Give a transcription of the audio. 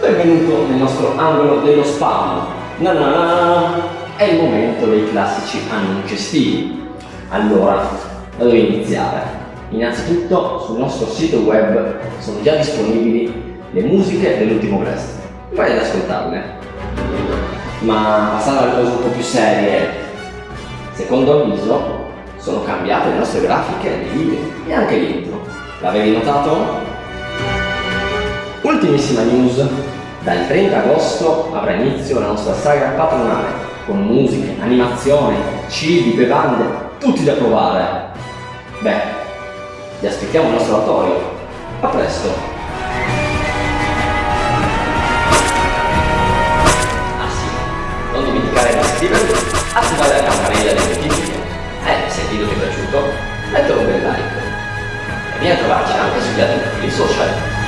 benvenuto nel nostro angolo dello spam. Na na na. È il momento dei classici annunci estivi. Allora, da dove iniziare? Innanzitutto sul nostro sito web sono già disponibili le musiche dell'ultimo Brest. Vai ad ascoltarle. Ma passando alle cose un po' più serie, secondo avviso sono cambiate le nostre grafiche nei video e anche l'intro. L'avevi notato? Ultimissima news, dal 30 agosto avrà inizio la nostra saga patronale con musiche, animazione, cibi, bevande, tutti da provare. Beh, vi aspettiamo al nostro oratorio. A presto! Ah sì, non dimenticare di iscrivervi, attivare la campanella delle notifiche e se il video ti è piaciuto, mettere un bel like. E vieni a trovarci anche sugli altri profili social